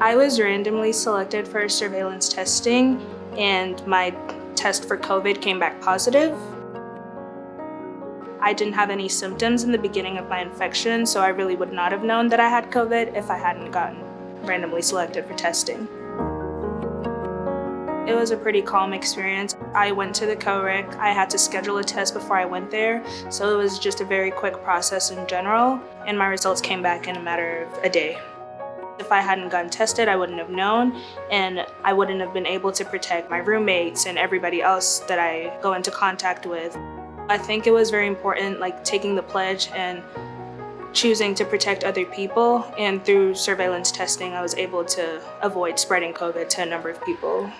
I was randomly selected for surveillance testing and my test for COVID came back positive. I didn't have any symptoms in the beginning of my infection, so I really would not have known that I had COVID if I hadn't gotten randomly selected for testing. It was a pretty calm experience. I went to the CORIC. I had to schedule a test before I went there, so it was just a very quick process in general, and my results came back in a matter of a day. If I hadn't gotten tested, I wouldn't have known, and I wouldn't have been able to protect my roommates and everybody else that I go into contact with. I think it was very important, like taking the pledge and choosing to protect other people, and through surveillance testing, I was able to avoid spreading COVID to a number of people.